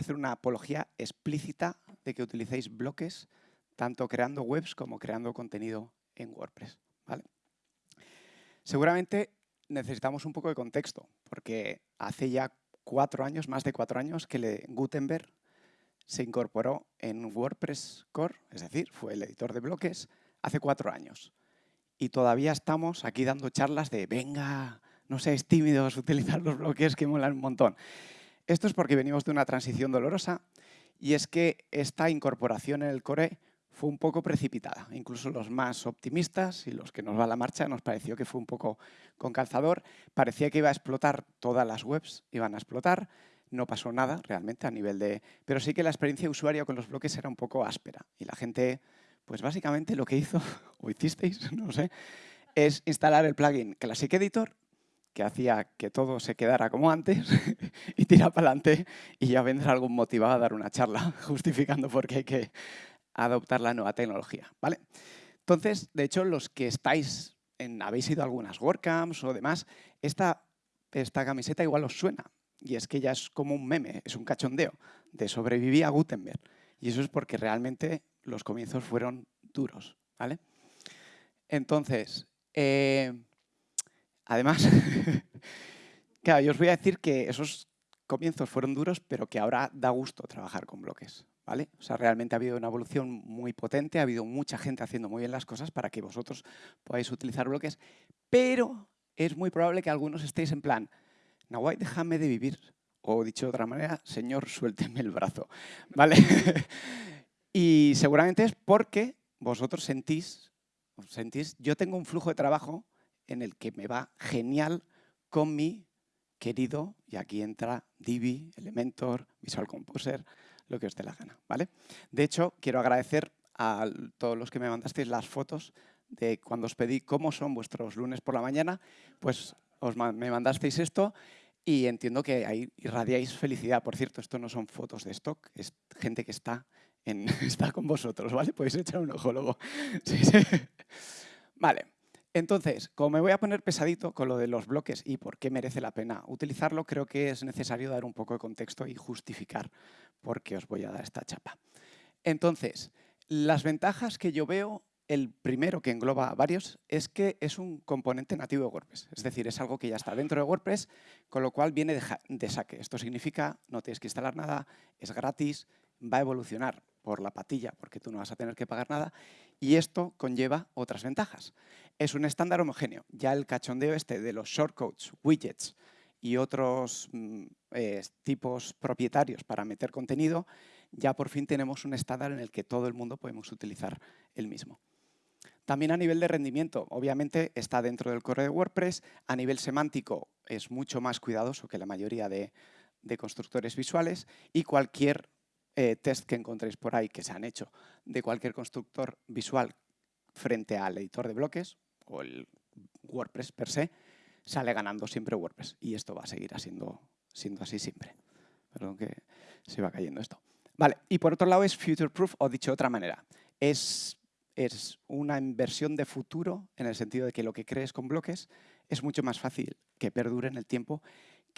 hacer una apología explícita de que utilicéis bloques, tanto creando webs como creando contenido en WordPress. ¿vale? Seguramente necesitamos un poco de contexto, porque hace ya cuatro años, más de cuatro años, que Gutenberg se incorporó en WordPress Core, es decir, fue el editor de bloques, hace cuatro años. Y todavía estamos aquí dando charlas de, venga, no seáis tímidos, utilizar los bloques que molan un montón. Esto es porque venimos de una transición dolorosa y es que esta incorporación en el core fue un poco precipitada. Incluso los más optimistas y los que nos va a la marcha nos pareció que fue un poco con calzador. Parecía que iba a explotar todas las webs, iban a explotar no pasó nada realmente a nivel de... Pero sí que la experiencia de usuario con los bloques era un poco áspera y la gente, pues básicamente lo que hizo, o hicisteis, no sé, es instalar el plugin Classic Editor que hacía que todo se quedara como antes y tira para adelante y ya vendrá algún motivado a dar una charla justificando por qué hay que adoptar la nueva tecnología. ¿vale? Entonces, de hecho, los que estáis, en, habéis ido a algunas WordCamps o demás, esta, esta camiseta igual os suena, y es que ya es como un meme, es un cachondeo de sobrevivir a Gutenberg. Y eso es porque realmente los comienzos fueron duros. ¿vale? Entonces, eh, además, claro, yo os voy a decir que esos comienzos fueron duros, pero que ahora da gusto trabajar con bloques. ¿vale? O sea, realmente ha habido una evolución muy potente, ha habido mucha gente haciendo muy bien las cosas para que vosotros podáis utilizar bloques, pero es muy probable que algunos estéis en plan, Nahuay, déjame de vivir. O dicho de otra manera, Señor, suélteme el brazo. ¿Vale? y seguramente es porque vosotros sentís, sentís, yo tengo un flujo de trabajo en el que me va genial con mi querido, y aquí entra Divi, Elementor, Visual Composer, lo que os dé la gana. ¿vale? De hecho, quiero agradecer a todos los que me mandasteis las fotos de cuando os pedí cómo son vuestros lunes por la mañana, pues os me mandasteis esto y entiendo que ahí irradiáis felicidad. Por cierto, esto no son fotos de stock, es gente que está, en, está con vosotros, ¿vale? Podéis echar un ojo luego. Vale, entonces, como me voy a poner pesadito con lo de los bloques y por qué merece la pena utilizarlo, creo que es necesario dar un poco de contexto y justificar por qué os voy a dar esta chapa. Entonces, las ventajas que yo veo el primero, que engloba varios, es que es un componente nativo de WordPress. Es decir, es algo que ya está dentro de WordPress, con lo cual viene de, saque. Esto significa, no tienes que instalar nada, es gratis, va a evolucionar por la patilla, porque tú no vas a tener que pagar nada, y esto conlleva otras ventajas. Es un estándar homogéneo. Ya el cachondeo este de los shortcodes, widgets y otros mm, eh, tipos propietarios para meter contenido, ya por fin tenemos un estándar en el que todo el mundo podemos utilizar el mismo. También a nivel de rendimiento, obviamente está dentro del core de WordPress. A nivel semántico es mucho más cuidadoso que la mayoría de, constructores visuales y cualquier eh, test que encontréis por ahí que se han hecho de cualquier constructor visual frente al editor de bloques o el WordPress per se, sale ganando siempre WordPress. Y esto va a seguir siendo, siendo así siempre. Perdón que se va cayendo esto. Vale, y por otro lado es future proof, o dicho de otra manera. Es es una inversión de futuro en el sentido de que lo que crees con bloques es mucho más fácil que perdure en el tiempo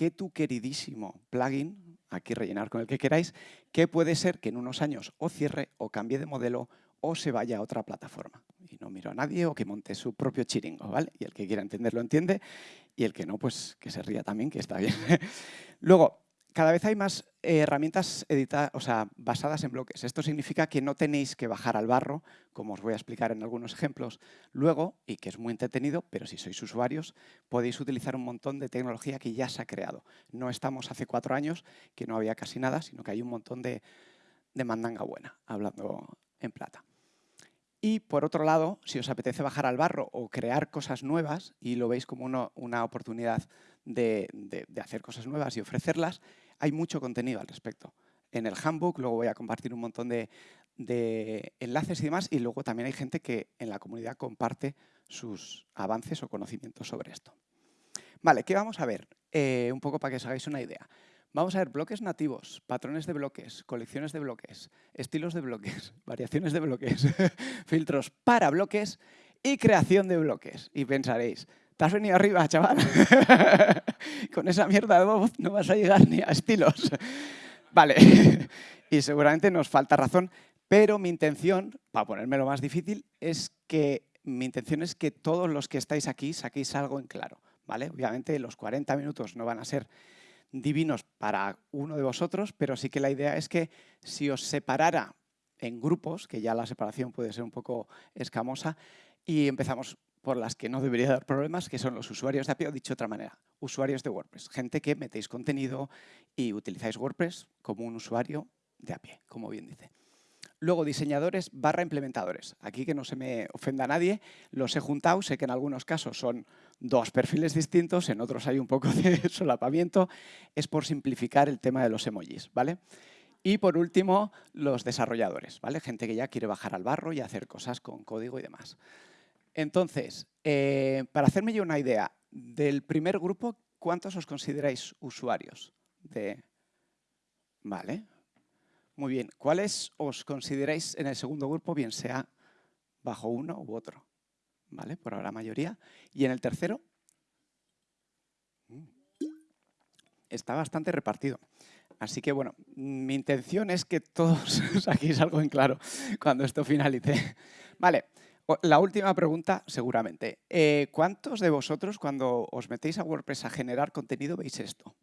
que tu queridísimo plugin, aquí rellenar con el que queráis, que puede ser que en unos años o cierre o cambie de modelo o se vaya a otra plataforma. Y no miro a nadie o que monte su propio chiringo, ¿vale? Y el que quiera entenderlo entiende y el que no, pues que se ría también, que está bien. Luego, cada vez hay más eh, herramientas o sea, basadas en bloques. Esto significa que no tenéis que bajar al barro, como os voy a explicar en algunos ejemplos luego, y que es muy entretenido, pero si sois usuarios podéis utilizar un montón de tecnología que ya se ha creado. No estamos hace cuatro años, que no había casi nada, sino que hay un montón de, mandanga buena, hablando en plata. Y por otro lado, si os apetece bajar al barro o crear cosas nuevas y lo veis como una oportunidad de, hacer cosas nuevas y ofrecerlas, hay mucho contenido al respecto. En el handbook luego voy a compartir un montón de, enlaces y demás y luego también hay gente que en la comunidad comparte sus avances o conocimientos sobre esto. Vale, ¿qué vamos a ver? Eh, un poco para que os hagáis una idea. Vamos a ver bloques nativos, patrones de bloques, colecciones de bloques, estilos de bloques, variaciones de bloques, filtros para bloques y creación de bloques. Y pensaréis, te has venido arriba, chaval. Con esa mierda de voz no vas a llegar ni a estilos. Vale, y seguramente nos falta razón, pero mi intención, para ponérmelo más difícil, es que mi intención es que todos los que estáis aquí saquéis algo en claro. ¿vale? Obviamente los 40 minutos no van a ser divinos para uno de vosotros, pero sí que la idea es que si os separara en grupos, que ya la separación puede ser un poco escamosa, y empezamos por las que no debería dar problemas, que son los usuarios de API, o dicho de otra manera, usuarios de WordPress. Gente que metéis contenido y utilizáis WordPress como un usuario de API, como bien dice. Luego, diseñadores barra implementadores. Aquí que no se me ofenda a nadie, los he juntado, sé que en algunos casos son dos perfiles distintos, en otros hay un poco de solapamiento, es por simplificar el tema de los emojis, ¿vale? Y por último, los desarrolladores, ¿vale? Gente que ya quiere bajar al barro y hacer cosas con código y demás. Entonces, eh, para hacerme yo una idea, del primer grupo, ¿cuántos os consideráis usuarios? De... Vale, muy bien. ¿Cuáles os consideráis en el segundo grupo, bien sea bajo uno u otro? ¿Vale? Por ahora mayoría. ¿Y en el tercero? Mm. Está bastante repartido. Así que, bueno, mi intención es que todos saquéis algo en claro cuando esto finalice. Vale, la última pregunta, seguramente. Eh, ¿Cuántos de vosotros, cuando os metéis a WordPress a generar contenido, veis esto?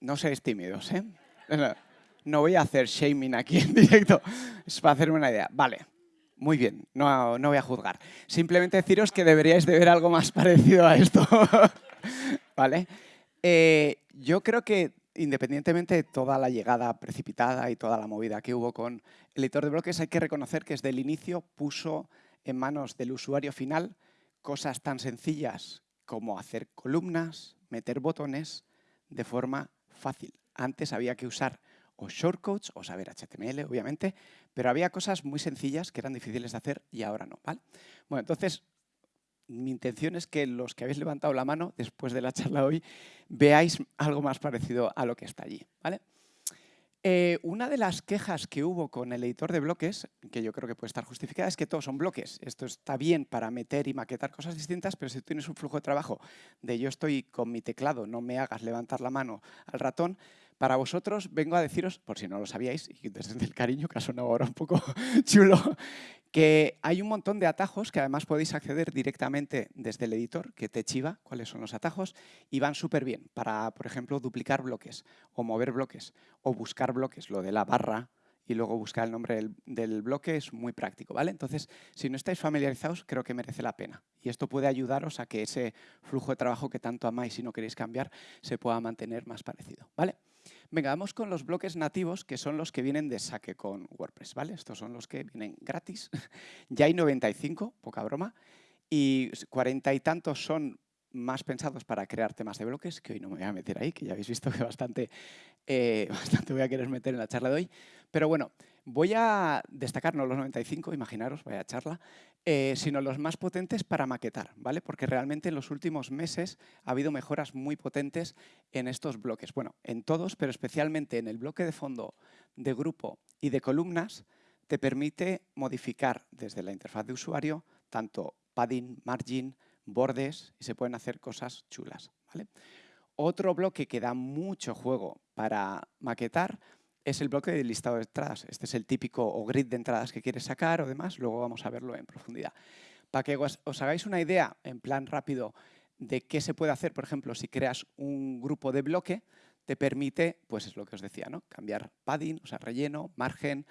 No seáis tímidos, ¿eh? No voy a hacer shaming aquí en directo, es para hacerme una idea. Vale, muy bien, no, no voy a juzgar. Simplemente deciros que deberíais de ver algo más parecido a esto. ¿Vale? Eh, yo creo que independientemente de toda la llegada precipitada y toda la movida que hubo con el editor de bloques, hay que reconocer que desde el inicio puso en manos del usuario final cosas tan sencillas como hacer columnas, meter botones de forma fácil. Antes había que usar o shortcodes o saber HTML, obviamente, pero había cosas muy sencillas que eran difíciles de hacer y ahora no. ¿vale? Bueno, entonces, mi intención es que los que habéis levantado la mano después de la charla hoy veáis algo más parecido a lo que está allí. ¿vale? Eh, una de las quejas que hubo con el editor de bloques, que yo creo que puede estar justificada, es que todos son bloques. Esto está bien para meter y maquetar cosas distintas, pero si tienes un flujo de trabajo de yo estoy con mi teclado, no me hagas levantar la mano al ratón, para vosotros vengo a deciros, por si no lo sabíais, y desde el cariño, que ha ahora un poco chulo, que hay un montón de atajos que además podéis acceder directamente desde el editor, que te chiva cuáles son los atajos, y van súper bien para, por ejemplo, duplicar bloques, o mover bloques, o buscar bloques, lo de la barra, y luego buscar el nombre del, bloque es muy práctico, ¿vale? Entonces, si no estáis familiarizados, creo que merece la pena. Y esto puede ayudaros a que ese flujo de trabajo que tanto amáis y no queréis cambiar se pueda mantener más parecido, ¿vale? Venga, vamos con los bloques nativos, que son los que vienen de saque con WordPress, ¿vale? Estos son los que vienen gratis. ya hay 95, poca broma, y cuarenta y tantos son más pensados para crear temas de bloques, que hoy no me voy a meter ahí, que ya habéis visto que bastante, eh, bastante voy a querer meter en la charla de hoy. Pero bueno, voy a destacar no los 95, imaginaros, vaya charla, eh, sino los más potentes para maquetar, ¿vale? Porque realmente en los últimos meses ha habido mejoras muy potentes en estos bloques. Bueno, en todos, pero especialmente en el bloque de fondo de grupo y de columnas, te permite modificar desde la interfaz de usuario tanto padding, margin, bordes y se pueden hacer cosas chulas. ¿vale? Otro bloque que da mucho juego para maquetar es el bloque de listado de entradas. Este es el típico o grid de entradas que quieres sacar o demás, luego vamos a verlo en profundidad. Para que os, hagáis una idea, en plan rápido, de qué se puede hacer, por ejemplo, si creas un grupo de bloque, te permite, pues es lo que os decía, ¿no? cambiar padding, o sea, relleno, margen,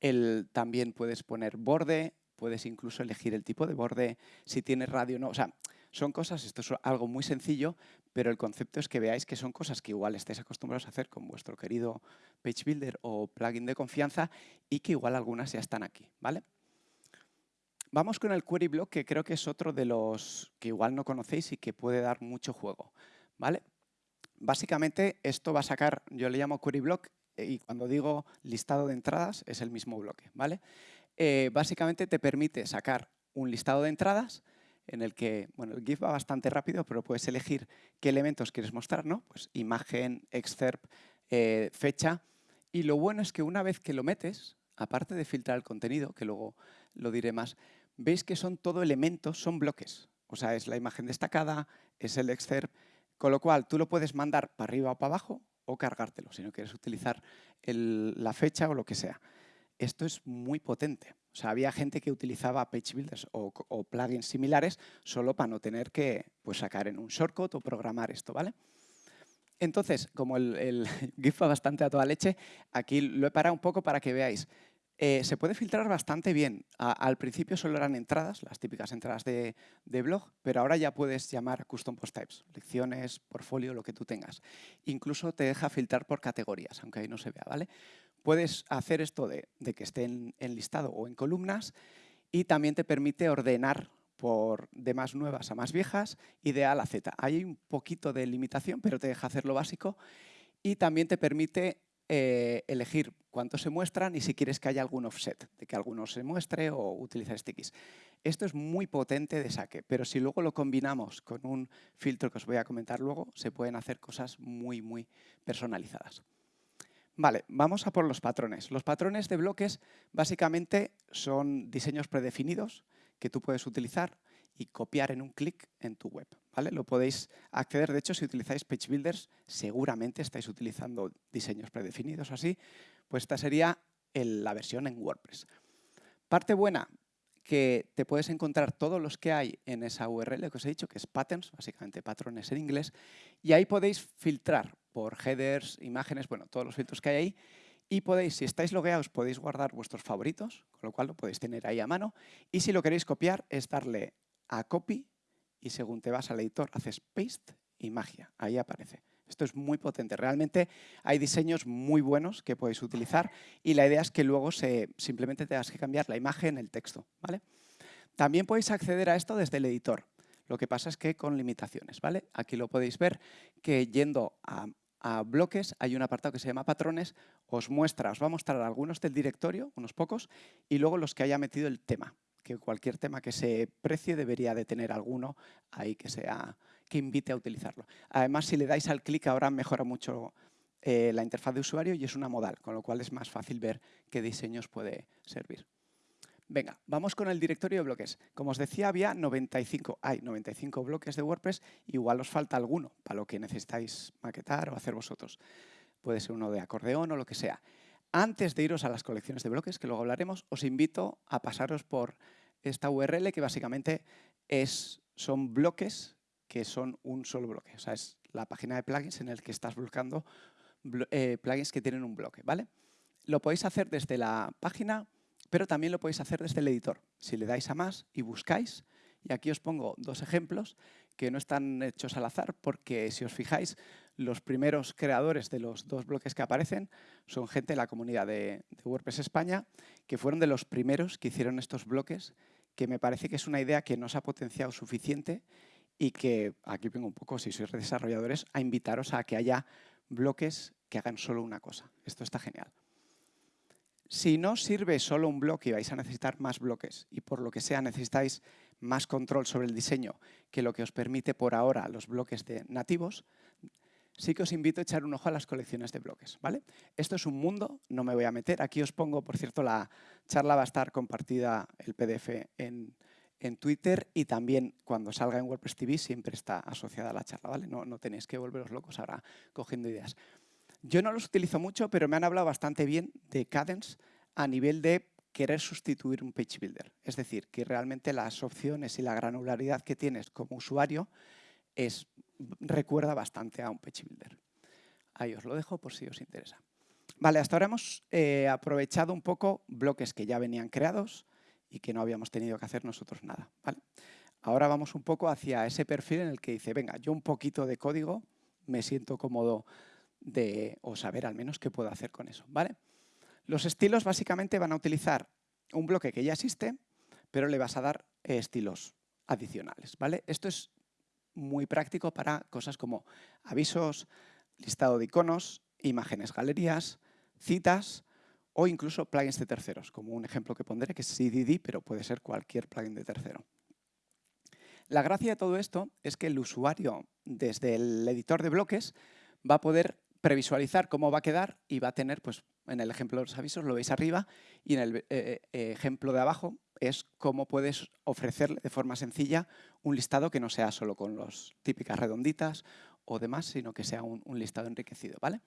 el, también puedes poner borde, puedes incluso elegir el tipo de borde, si tiene radio o no. O sea, son cosas, esto es algo muy sencillo, pero el concepto es que veáis que son cosas que igual estáis acostumbrados a hacer con vuestro querido Page Builder o plugin de confianza y que igual algunas ya están aquí, ¿vale? Vamos con el Query Block, que creo que es otro de los que igual no conocéis y que puede dar mucho juego, ¿vale? Básicamente esto va a sacar, yo le llamo Query Block y cuando digo listado de entradas es el mismo bloque, ¿vale? Eh, básicamente te permite sacar un listado de entradas en el que, bueno, el GIF va bastante rápido, pero puedes elegir qué elementos quieres mostrar, ¿no? Pues imagen, excerpt, eh, fecha. Y lo bueno es que una vez que lo metes, aparte de filtrar el contenido, que luego lo diré más, veis que son todo elementos, son bloques. O sea, es la imagen destacada, es el excerpt, con lo cual tú lo puedes mandar para arriba o para abajo, o cargártelo, si no quieres utilizar la fecha o lo que sea. Esto es muy potente. O sea, había gente que utilizaba page builders o, plugins similares solo para no tener que pues, sacar en un shortcut o programar esto, ¿vale? Entonces, como el, el GIF va bastante a toda leche, aquí lo he parado un poco para que veáis. Eh, se puede filtrar bastante bien. al principio solo eran entradas, las típicas entradas de, de, blog, pero ahora ya puedes llamar a custom post types, lecciones, portfolio, lo que tú tengas. Incluso te deja filtrar por categorías, aunque ahí no se vea, ¿vale? Puedes hacer esto de, que esté en, listado o en columnas y también te permite ordenar por de más nuevas a más viejas y de A a Z. Hay un poquito de limitación, pero te deja hacer lo básico y también te permite eh, elegir cuántos se muestran y si quieres que haya algún offset, de que alguno se muestre o utilizar stickies. Esto es muy potente de saque, pero si luego lo combinamos con un filtro que os voy a comentar luego, se pueden hacer cosas muy, muy personalizadas. Vale, vamos a por los patrones. Los patrones de bloques básicamente son diseños predefinidos que tú puedes utilizar y copiar en un clic en tu web. ¿vale? Lo podéis acceder, de hecho, si utilizáis Page Builders, seguramente estáis utilizando diseños predefinidos así, pues esta sería la versión en WordPress. Parte buena, que te puedes encontrar todos los que hay en esa URL que os he dicho, que es patterns, básicamente patrones en inglés, y ahí podéis filtrar por headers, imágenes, bueno, todos los filtros que hay ahí, y podéis, si estáis logueados, podéis guardar vuestros favoritos, con lo cual lo podéis tener ahí a mano, y si lo queréis copiar es darle a copy, y según te vas al editor haces paste y magia, ahí aparece. Esto es muy potente. Realmente hay diseños muy buenos que podéis utilizar y la idea es que luego se, simplemente tengas que cambiar la imagen, el texto. ¿vale? También podéis acceder a esto desde el editor. Lo que pasa es que con limitaciones. ¿vale? Aquí lo podéis ver que yendo a, a bloques hay un apartado que se llama patrones. Os muestra, os va a mostrar algunos del directorio, unos pocos, y luego los que haya metido el tema que cualquier tema que se precie debería de tener alguno ahí que sea que invite a utilizarlo. Además, si le dais al clic ahora mejora mucho eh, la interfaz de usuario y es una modal, con lo cual es más fácil ver qué diseños puede servir. Venga, vamos con el directorio de bloques. Como os decía, había 95, hay 95 bloques de WordPress, igual os falta alguno para lo que necesitáis maquetar o hacer vosotros. Puede ser uno de acordeón o lo que sea. Antes de iros a las colecciones de bloques, que luego hablaremos, os invito a pasaros por esta URL que básicamente es, son bloques que son un solo bloque. O sea, es la página de plugins en el que estás buscando eh, plugins que tienen un bloque. ¿vale? Lo podéis hacer desde la página, pero también lo podéis hacer desde el editor. Si le dais a más y buscáis, y aquí os pongo dos ejemplos que no están hechos al azar, porque si os fijáis, los primeros creadores de los dos bloques que aparecen son gente de la comunidad de, WordPress España, que fueron de los primeros que hicieron estos bloques, que me parece que es una idea que no se ha potenciado suficiente y que, aquí vengo un poco, si sois desarrolladores, a invitaros a que haya bloques que hagan solo una cosa. Esto está genial. Si no sirve solo un bloque y vais a necesitar más bloques y por lo que sea necesitáis más control sobre el diseño que lo que os permite por ahora los bloques de nativos, sí que os invito a echar un ojo a las colecciones de bloques. ¿vale? Esto es un mundo, no me voy a meter. Aquí os pongo, por cierto, la charla va a estar compartida, el PDF, en, Twitter y también cuando salga en WordPress TV siempre está asociada a la charla. ¿vale? No, no tenéis que volveros locos ahora cogiendo ideas. Yo no los utilizo mucho, pero me han hablado bastante bien de Cadence a nivel de querer sustituir un page builder. Es decir, que realmente las opciones y la granularidad que tienes como usuario es recuerda bastante a un page builder. Ahí os lo dejo por si os interesa. Vale, hasta ahora hemos eh, aprovechado un poco bloques que ya venían creados y que no habíamos tenido que hacer nosotros nada. ¿vale? Ahora vamos un poco hacia ese perfil en el que dice, venga, yo un poquito de código me siento cómodo de, o saber al menos qué puedo hacer con eso. ¿vale? Los estilos básicamente van a utilizar un bloque que ya existe, pero le vas a dar estilos adicionales. ¿vale? Esto es muy práctico para cosas como avisos, listado de iconos, imágenes, galerías, citas o incluso plugins de terceros, como un ejemplo que pondré que es CDD, pero puede ser cualquier plugin de tercero. La gracia de todo esto es que el usuario, desde el editor de bloques, va a poder previsualizar cómo va a quedar y va a tener, pues en el ejemplo de los avisos lo veis arriba y en el eh, eh, ejemplo de abajo es cómo puedes ofrecerle de forma sencilla un listado que no sea solo con las típicas redonditas o demás, sino que sea un, listado enriquecido, ¿vale?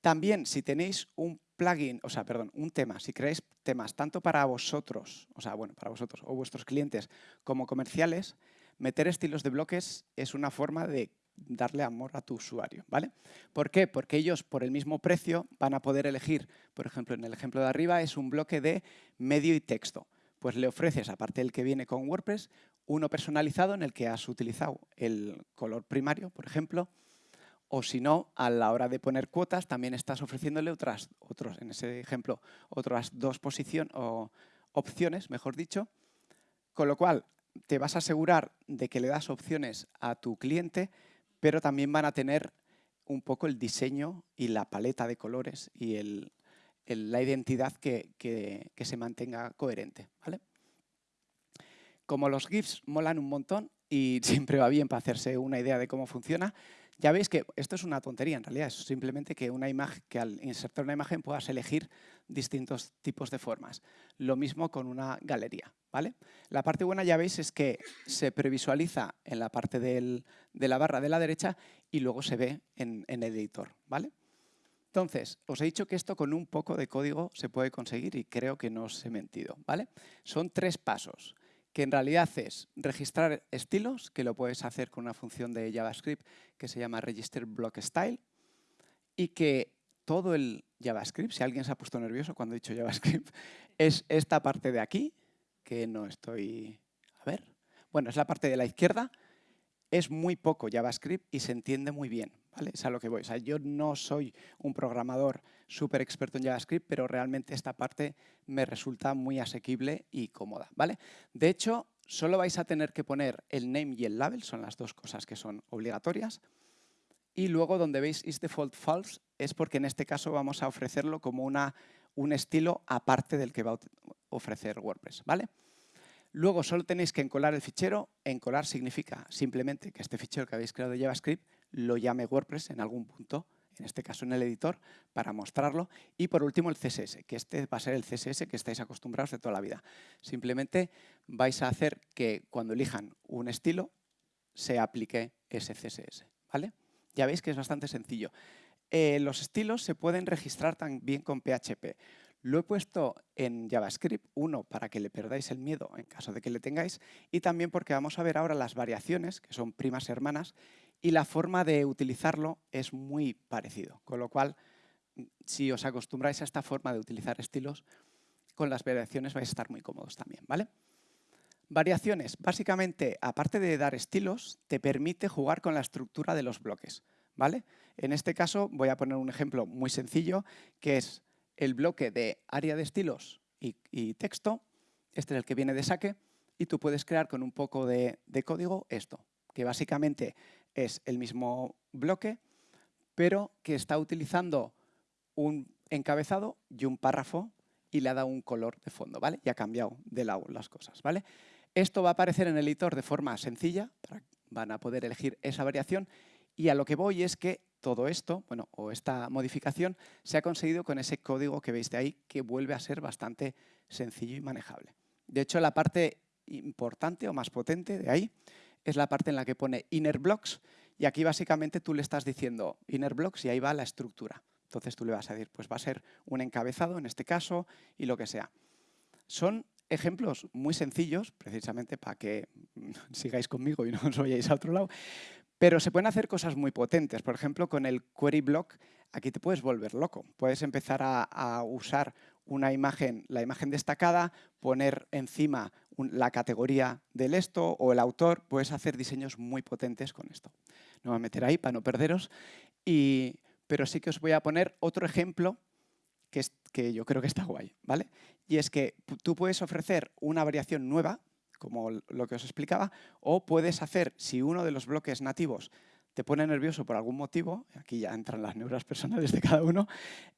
También, si tenéis un plugin, o sea, perdón, un tema, si creáis temas tanto para vosotros, o sea, bueno, para vosotros o vuestros clientes como comerciales, meter estilos de bloques es una forma de darle amor a tu usuario, ¿vale? ¿Por qué? Porque ellos por el mismo precio van a poder elegir, por ejemplo, en el ejemplo de arriba es un bloque de medio y texto. Pues le ofreces, aparte del que viene con WordPress, uno personalizado en el que has utilizado el color primario, por ejemplo, o si no, a la hora de poner cuotas también estás ofreciéndole otras, otros, en ese ejemplo, otras dos posiciones o opciones, mejor dicho, con lo cual te vas a asegurar de que le das opciones a tu cliente pero también van a tener un poco el diseño y la paleta de colores y la identidad que, que, se mantenga coherente. ¿vale? Como los GIFs molan un montón y siempre va bien para hacerse una idea de cómo funciona, ya veis que esto es una tontería en realidad, es simplemente que, una imagen, que al insertar una imagen puedas elegir distintos tipos de formas. Lo mismo con una galería. ¿vale? La parte buena ya veis es que se previsualiza en la parte de la barra de la derecha y luego se ve en, el editor. ¿vale? Entonces, os he dicho que esto con un poco de código se puede conseguir y creo que no os he mentido. ¿vale? Son tres pasos que en realidad es registrar estilos, que lo puedes hacer con una función de JavaScript que se llama register block style, y que todo el JavaScript, si alguien se ha puesto nervioso cuando he dicho JavaScript, es esta parte de aquí, que no estoy... A ver. Bueno, es la parte de la izquierda. Es muy poco JavaScript y se entiende muy bien. ¿vale? Es a lo que voy. O sea, yo no soy un programador súper experto en JavaScript, pero realmente esta parte me resulta muy asequible y cómoda. ¿vale? De hecho, solo vais a tener que poner el name y el label, son las dos cosas que son obligatorias. Y luego donde veis is default false es porque en este caso vamos a ofrecerlo como una, un estilo aparte del que va a ofrecer WordPress. ¿vale? Luego solo tenéis que encolar el fichero. Encolar significa simplemente que este fichero que habéis creado de JavaScript lo llame WordPress en algún punto en este caso en el editor, para mostrarlo. Y por último el CSS, que este va a ser el CSS que estáis acostumbrados de toda la vida. Simplemente vais a hacer que cuando elijan un estilo se aplique ese CSS. ¿vale? Ya veis que es bastante sencillo. Eh, los estilos se pueden registrar también con PHP. Lo he puesto en JavaScript, uno, para que le perdáis el miedo en caso de que le tengáis, y también porque vamos a ver ahora las variaciones, que son primas hermanas, y la forma de utilizarlo es muy parecido. Con lo cual, si os acostumbráis a esta forma de utilizar estilos, con las variaciones vais a estar muy cómodos también. ¿vale? Variaciones, básicamente, aparte de dar estilos, te permite jugar con la estructura de los bloques. ¿vale? En este caso voy a poner un ejemplo muy sencillo, que es el bloque de área de estilos y, texto, este es el que viene de saque, y tú puedes crear con un poco de código esto, que básicamente es el mismo bloque, pero que está utilizando un encabezado y un párrafo y le ha dado un color de fondo, ¿vale? Y ha cambiado de lado las cosas, ¿vale? Esto va a aparecer en el editor de forma sencilla, van a poder elegir esa variación y a lo que voy es que todo esto, bueno, o esta modificación, se ha conseguido con ese código que veis de ahí, que vuelve a ser bastante sencillo y manejable. De hecho, la parte importante o más potente de ahí es la parte en la que pone inner blocks y aquí básicamente tú le estás diciendo inner blocks y ahí va la estructura. Entonces tú le vas a decir, pues va a ser un encabezado en este caso y lo que sea. Son ejemplos muy sencillos, precisamente para que sigáis conmigo y no os vayáis a otro lado, pero se pueden hacer cosas muy potentes. Por ejemplo, con el query block, aquí te puedes volver loco. Puedes empezar a, usar una imagen, la imagen destacada, poner encima la categoría del esto o el autor, puedes hacer diseños muy potentes con esto. No me voy a meter ahí para no perderos, y, pero sí que os voy a poner otro ejemplo que, yo creo que está guay. ¿vale? Y es que tú puedes ofrecer una variación nueva, como lo que os explicaba, o puedes hacer, si uno de los bloques nativos te pone nervioso por algún motivo, aquí ya entran las neuras personales de cada uno,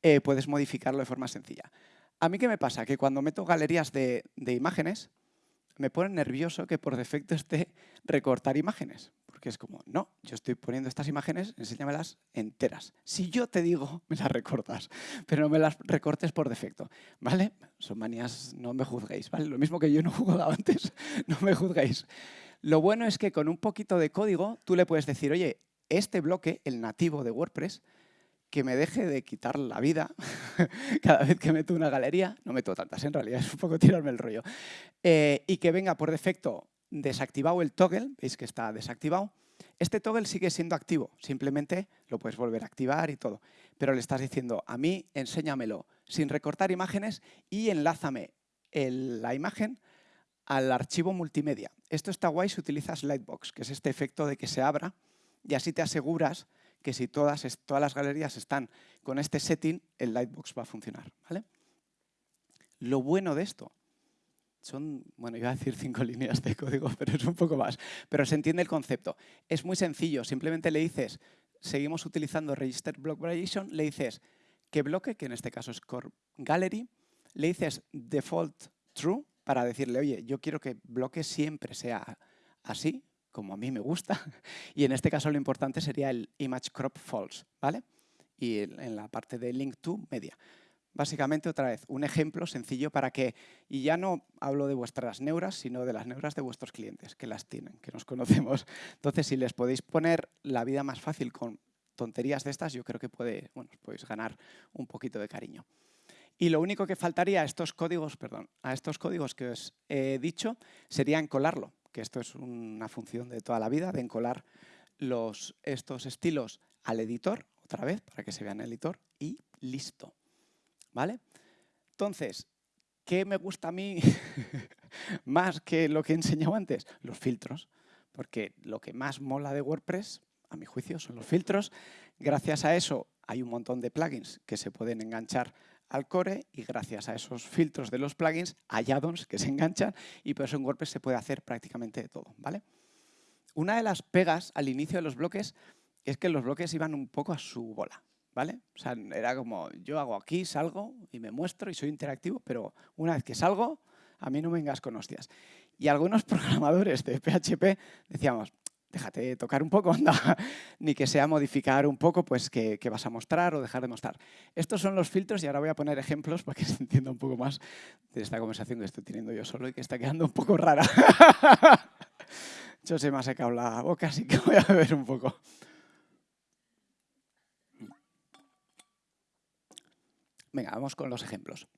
eh, puedes modificarlo de forma sencilla. ¿A mí qué me pasa? Que cuando meto galerías de imágenes, me pone nervioso que por defecto esté recortar imágenes. Porque es como, no, yo estoy poniendo estas imágenes, enséñamelas enteras. Si yo te digo, me las recortas, pero no me las recortes por defecto, ¿vale? Son manías, no me juzguéis, ¿vale? Lo mismo que yo no he jugado antes, no me juzguéis. Lo bueno es que con un poquito de código tú le puedes decir, oye, este bloque, el nativo de WordPress, que me deje de quitar la vida. Cada vez que meto una galería, no meto tantas en realidad, es un poco tirarme el rollo, eh, y que venga por defecto desactivado el toggle, veis que está desactivado, este toggle sigue siendo activo, simplemente lo puedes volver a activar y todo, pero le estás diciendo a mí enséñamelo sin recortar imágenes y enlázame la imagen al archivo multimedia. Esto está guay si utilizas Lightbox, que es este efecto de que se abra y así te aseguras que si todas, todas las galerías están con este setting, el Lightbox va a funcionar. ¿vale? Lo bueno de esto son, bueno, iba a decir cinco líneas de código, pero es un poco más. Pero se entiende el concepto. Es muy sencillo, simplemente le dices, seguimos utilizando Register Block Variation, le dices que bloque, que en este caso es Core Gallery, le dices default true para decirle, oye, yo quiero que bloque siempre sea así, como a mí me gusta, y en este caso lo importante sería el image crop false, ¿vale? Y en la parte de link to media. Básicamente, otra vez, un ejemplo sencillo para que, y ya no hablo de vuestras neuras, sino de las neuras de vuestros clientes, que las tienen, que nos conocemos. Entonces, si les podéis poner la vida más fácil con tonterías de estas, yo creo que puede, bueno, podéis ganar un poquito de cariño. Y lo único que faltaría a estos códigos, perdón, a estos códigos que os he dicho, sería encolarlo, que esto es una función de toda la vida, de encolar estos estilos al editor, otra vez, para que se vea en el editor, y listo. ¿Vale? Entonces, ¿qué me gusta a mí más que lo que he enseñado antes? Los filtros, porque lo que más mola de WordPress, a mi juicio, son los filtros. Gracias a eso hay un montón de plugins que se pueden enganchar al core y gracias a esos filtros de los plugins hay add-ons que se enganchan y por eso en WordPress se puede hacer prácticamente todo. ¿vale? Una de las pegas al inicio de los bloques es que los bloques iban un poco a su bola. ¿vale? O sea, era como, yo hago aquí, salgo y me muestro y soy interactivo, pero una vez que salgo, a mí no me vengas con hostias. Y algunos programadores de PHP decíamos, déjate tocar un poco, ni que sea modificar un poco pues que, vas a mostrar o dejar de mostrar. Estos son los filtros y ahora voy a poner ejemplos para que se entienda un poco más de esta conversación que estoy teniendo yo solo y que está quedando un poco rara. yo se me ha secado la boca, así que voy a beber un poco. Venga, vamos con los ejemplos.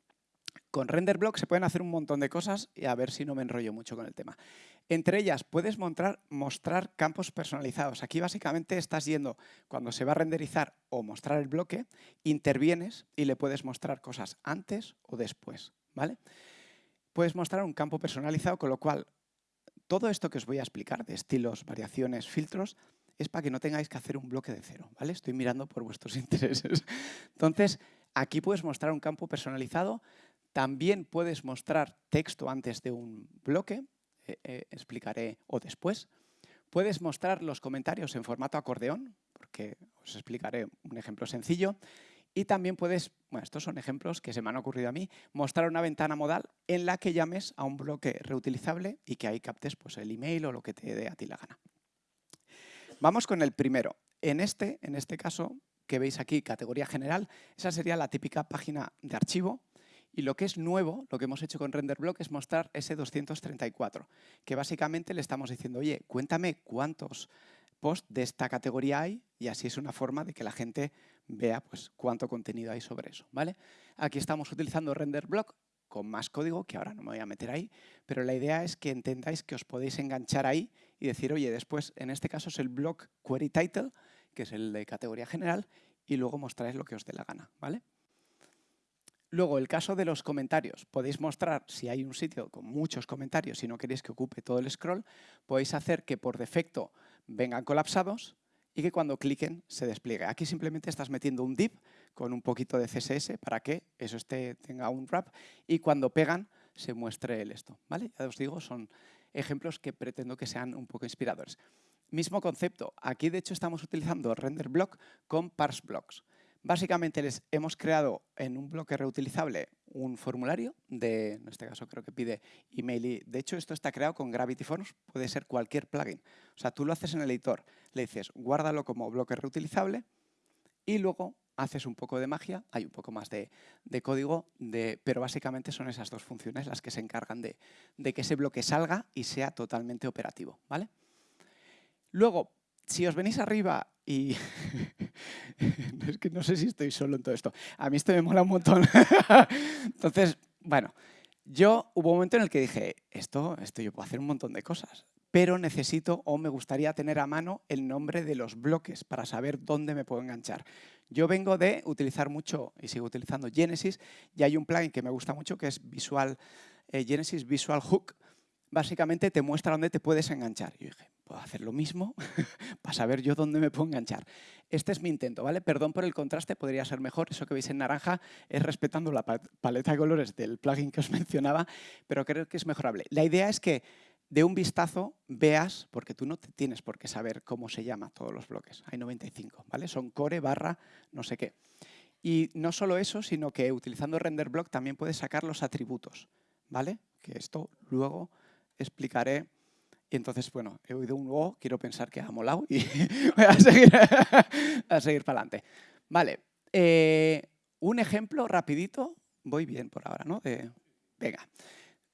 Con RenderBlock se pueden hacer un montón de cosas y a ver si no me enrollo mucho con el tema. Entre ellas, puedes mostrar, campos personalizados. Aquí básicamente estás yendo, cuando se va a renderizar o mostrar el bloque, intervienes y le puedes mostrar cosas antes o después. ¿vale? Puedes mostrar un campo personalizado, con lo cual todo esto que os voy a explicar de estilos, variaciones, filtros, es para que no tengáis que hacer un bloque de cero. ¿vale? Estoy mirando por vuestros intereses. Entonces, aquí puedes mostrar un campo personalizado también puedes mostrar texto antes de un bloque, eh, eh, explicaré o después. Puedes mostrar los comentarios en formato acordeón, porque os explicaré un ejemplo sencillo. Y también puedes, bueno, estos son ejemplos que se me han ocurrido a mí, mostrar una ventana modal en la que llames a un bloque reutilizable y que ahí captes pues, el email o lo que te dé a ti la gana. Vamos con el primero. En este, en este caso, que veis aquí, categoría general, esa sería la típica página de archivo y lo que es nuevo, lo que hemos hecho con RenderBlock es mostrar ese 234, que básicamente le estamos diciendo, oye, cuéntame cuántos posts de esta categoría hay y así es una forma de que la gente vea pues, cuánto contenido hay sobre eso. ¿vale? Aquí estamos utilizando RenderBlock con más código, que ahora no me voy a meter ahí, pero la idea es que entendáis que os podéis enganchar ahí y decir, oye, después, en este caso es el block query title, que es el de categoría general, y luego mostráis lo que os dé la gana. ¿vale? Luego, el caso de los comentarios. Podéis mostrar, si hay un sitio con muchos comentarios y no queréis que ocupe todo el scroll, podéis hacer que por defecto vengan colapsados y que cuando cliquen se despliegue. Aquí simplemente estás metiendo un div con un poquito de CSS para que eso esté, tenga un wrap y cuando pegan se muestre el esto. ¿vale? Ya os digo, son ejemplos que pretendo que sean un poco inspiradores. Mismo concepto. Aquí, de hecho, estamos utilizando render block con parse blocks. Básicamente les hemos creado en un bloque reutilizable un formulario, de, en este caso creo que pide email y de hecho esto está creado con Gravity Forms, puede ser cualquier plugin. O sea, tú lo haces en el editor, le dices guárdalo como bloque reutilizable y luego haces un poco de magia, hay un poco más de, código, de, pero básicamente son esas dos funciones las que se encargan de, de que ese bloque salga y sea totalmente operativo. ¿vale? Luego, si os venís arriba Y es que no sé si estoy solo en todo esto. A mí esto me mola un montón. Entonces, bueno, yo hubo un momento en el que dije, esto, esto yo puedo hacer un montón de cosas, pero necesito o me gustaría tener a mano el nombre de los bloques para saber dónde me puedo enganchar. Yo vengo de utilizar mucho y sigo utilizando Genesis y hay un plugin que me gusta mucho que es Visual, eh, Genesis Visual Hook. Básicamente te muestra dónde te puedes enganchar. Yo dije, puedo hacer lo mismo para saber yo dónde me puedo enganchar. Este es mi intento, ¿vale? Perdón por el contraste, podría ser mejor. Eso que veis en naranja es respetando la paleta de colores del plugin que os mencionaba, pero creo que es mejorable. La idea es que de un vistazo veas, porque tú no tienes por qué saber cómo se llama todos los bloques, hay 95, ¿vale? Son core barra no sé qué. Y no solo eso, sino que utilizando RenderBlock también puedes sacar los atributos, ¿vale? Que esto luego explicaré. Y entonces, bueno, he oído un O, quiero pensar que ha molado y voy a seguir, a seguir para adelante. Vale, eh, un ejemplo rapidito, voy bien por ahora, ¿no? venga.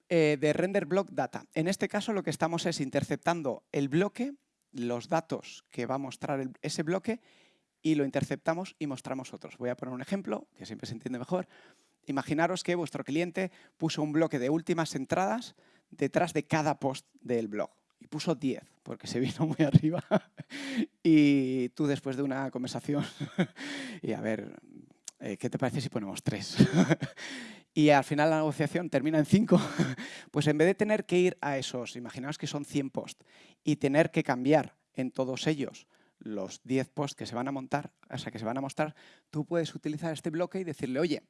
Eh, de render block data. En este caso lo que estamos es interceptando el bloque, los datos que va a mostrar ese bloque y lo interceptamos y mostramos otros. Voy a poner un ejemplo que siempre se entiende mejor. Imaginaros que vuestro cliente puso un bloque de últimas entradas detrás de cada post del blog. Y puso 10 porque se vino muy arriba. Y tú después de una conversación y a ver, eh, ¿qué te parece si ponemos 3? y al final la negociación termina en 5, pues en vez de tener que ir a esos, imaginaos que son 100 posts, y tener que cambiar en todos ellos los 10 posts que se van a montar, o sea, que se van a mostrar, tú puedes utilizar este bloque y decirle, oye,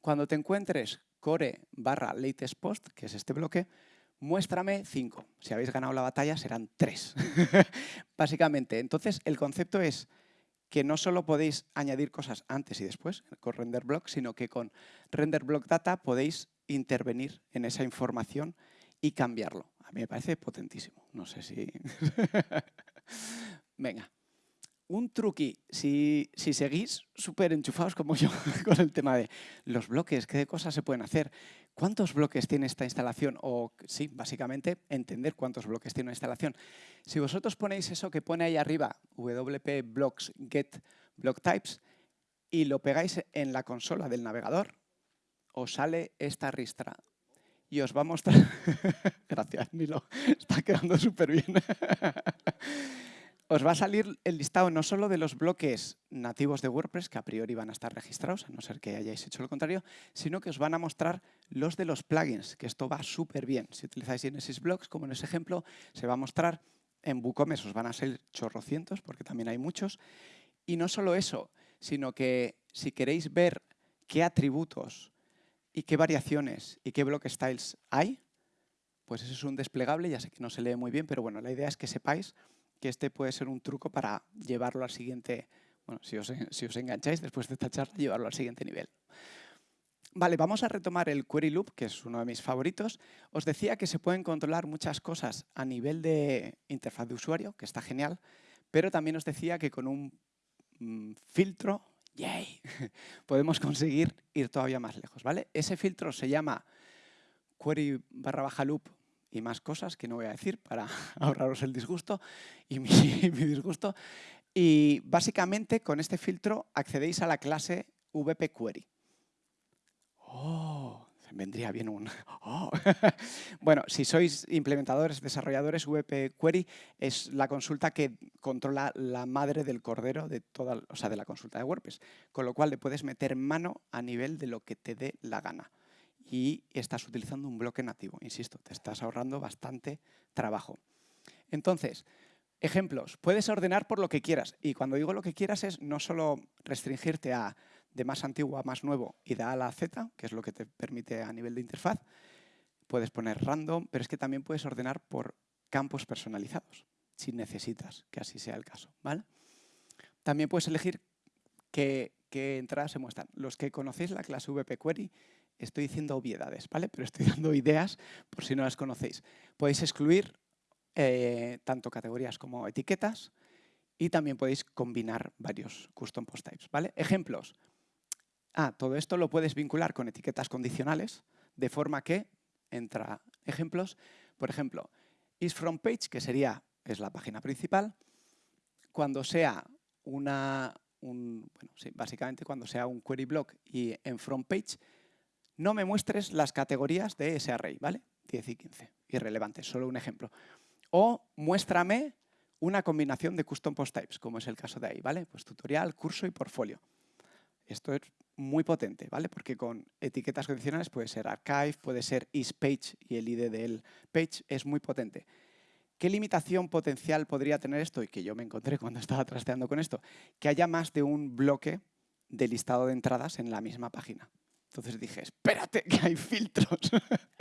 cuando te encuentres core barra latest post, que es este bloque, muéstrame 5. Si habéis ganado la batalla serán 3. Básicamente, entonces el concepto es que no solo podéis añadir cosas antes y después con render block, sino que con render block data podéis intervenir en esa información y cambiarlo. A mí me parece potentísimo. No sé si... Venga. Un truqui, si, si seguís súper enchufados como yo con el tema de los bloques, qué cosas se pueden hacer, cuántos bloques tiene esta instalación, o sí, básicamente entender cuántos bloques tiene una instalación. Si vosotros ponéis eso que pone ahí arriba, wp blocks get block types, y lo pegáis en la consola del navegador, os sale esta ristra y os va a mostrar... Gracias, Milo, está quedando súper bien. Os va a salir el listado no solo de los bloques nativos de WordPress, que a priori van a estar registrados, a no ser que hayáis hecho lo contrario, sino que os van a mostrar los de los plugins, que esto va súper bien. Si utilizáis Genesis Blocks, como en ese ejemplo, se va a mostrar en WooCommerce, os van a ser chorrocientos, porque también hay muchos. Y no solo eso, sino que si queréis ver qué atributos y qué variaciones y qué block styles hay, pues eso es un desplegable, ya sé que no se lee muy bien, pero bueno, la idea es que sepáis que este puede ser un truco para llevarlo al siguiente, bueno, si os, si os engancháis después de esta charla, llevarlo al siguiente nivel. Vale, vamos a retomar el query loop, que es uno de mis favoritos. Os decía que se pueden controlar muchas cosas a nivel de interfaz de usuario, que está genial, pero también os decía que con un mm, filtro, yay, podemos conseguir ir todavía más lejos. ¿vale? Ese filtro se llama query barra baja loop y más cosas que no voy a decir para ahorraros el disgusto y mi, disgusto. Y básicamente con este filtro accedéis a la clase VPQuery. ¡Oh! Vendría bien un... Oh. bueno, si sois implementadores, desarrolladores, VPQuery es la consulta que controla la madre del cordero de toda, o sea, de la consulta de WordPress. Con lo cual le puedes meter mano a nivel de lo que te dé la gana y estás utilizando un bloque nativo. Insisto, te estás ahorrando bastante trabajo. Entonces, ejemplos. Puedes ordenar por lo que quieras. Y cuando digo lo que quieras es no solo restringirte a de más antiguo a más nuevo y de A la Z, que es lo que te permite a nivel de interfaz. Puedes poner random, pero es que también puedes ordenar por campos personalizados, si necesitas que así sea el caso. ¿vale? También puedes elegir qué, qué entradas se muestran. Los que conocéis la clase VP Query estoy diciendo obviedades, ¿vale? Pero estoy dando ideas por si no las conocéis. Podéis excluir eh, tanto categorías como etiquetas y también podéis combinar varios custom post types, ¿vale? Ejemplos. Ah, todo esto lo puedes vincular con etiquetas condicionales, de forma que entra ejemplos. Por ejemplo, is from page, que sería, es la página principal. Cuando sea una, un, bueno, sí, básicamente cuando sea un query block y en front page, no me muestres las categorías de ese array, ¿vale? 10 y 15, irrelevantes, solo un ejemplo. O muéstrame una combinación de custom post types, como es el caso de ahí, ¿vale? Pues tutorial, curso y portfolio. Esto es muy potente, ¿vale? Porque con etiquetas condicionales puede ser archive, puede ser isPage y el ID del page es muy potente. ¿Qué limitación potencial podría tener esto? Y que yo me encontré cuando estaba trasteando con esto. Que haya más de un bloque de listado de entradas en la misma página. Entonces dije, espérate, que hay filtros.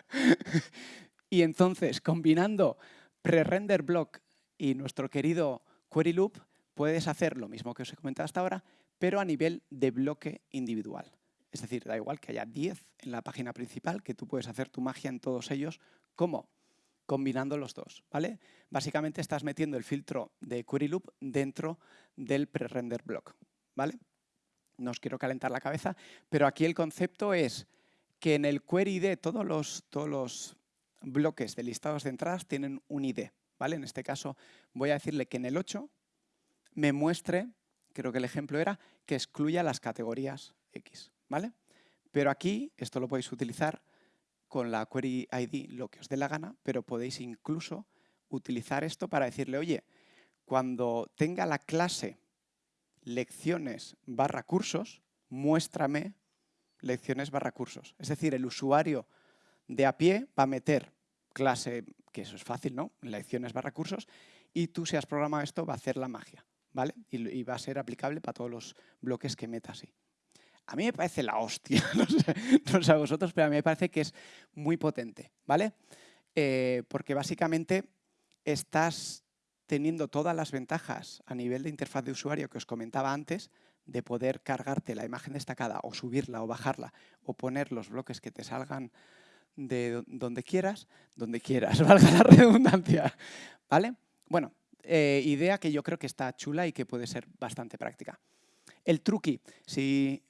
y entonces, combinando pre-render block y nuestro querido query loop, puedes hacer lo mismo que os he comentado hasta ahora, pero a nivel de bloque individual. Es decir, da igual que haya 10 en la página principal, que tú puedes hacer tu magia en todos ellos. ¿Cómo? Combinando los dos, ¿vale? Básicamente estás metiendo el filtro de query loop dentro del pre-render block, ¿vale? No os quiero calentar la cabeza, pero aquí el concepto es que en el query ID todos los, todos los bloques de listados de entradas tienen un ID, ¿vale? En este caso voy a decirle que en el 8 me muestre creo que el ejemplo era que excluya las categorías X, ¿vale? Pero aquí, esto lo podéis utilizar con la query ID lo que os dé la gana, pero podéis incluso utilizar esto para decirle, oye, cuando tenga la clase lecciones barra cursos, muéstrame lecciones barra cursos. Es decir, el usuario de a pie va a meter clase, que eso es fácil, ¿no? Lecciones barra cursos, y tú si has programado esto va a hacer la magia. ¿vale? Y, va a ser aplicable para todos los bloques que meta así. A mí me parece la hostia, no sé, a vosotros, pero a mí me parece que es muy potente, ¿vale? Eh, porque básicamente estás teniendo todas las ventajas a nivel de interfaz de usuario que os comentaba antes, de poder cargarte la imagen destacada o subirla o bajarla o poner los bloques que te salgan de donde quieras, donde quieras, valga la redundancia, ¿vale? Bueno, eh, idea que yo creo que está chula y que puede ser bastante práctica. El truqui, si,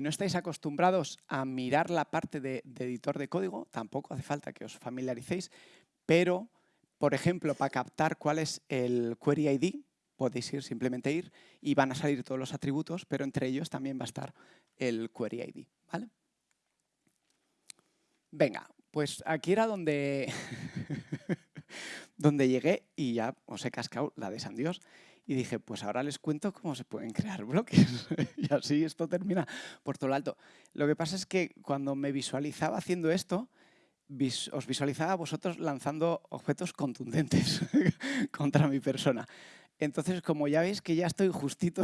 no estáis acostumbrados a mirar la parte de, editor de código, tampoco hace falta que os familiaricéis, pero, por ejemplo, para captar cuál es el query ID, podéis ir, simplemente ir, y van a salir todos los atributos, pero entre ellos también va a estar el query ID. ¿vale? Venga, pues aquí era donde donde llegué y ya os he cascado la de San Dios. Y dije, pues ahora les cuento cómo se pueden crear bloques. y así esto termina por todo lo alto. Lo que pasa es que cuando me visualizaba haciendo esto, os visualizaba a vosotros lanzando objetos contundentes contra mi persona. Entonces, como ya veis que ya estoy justito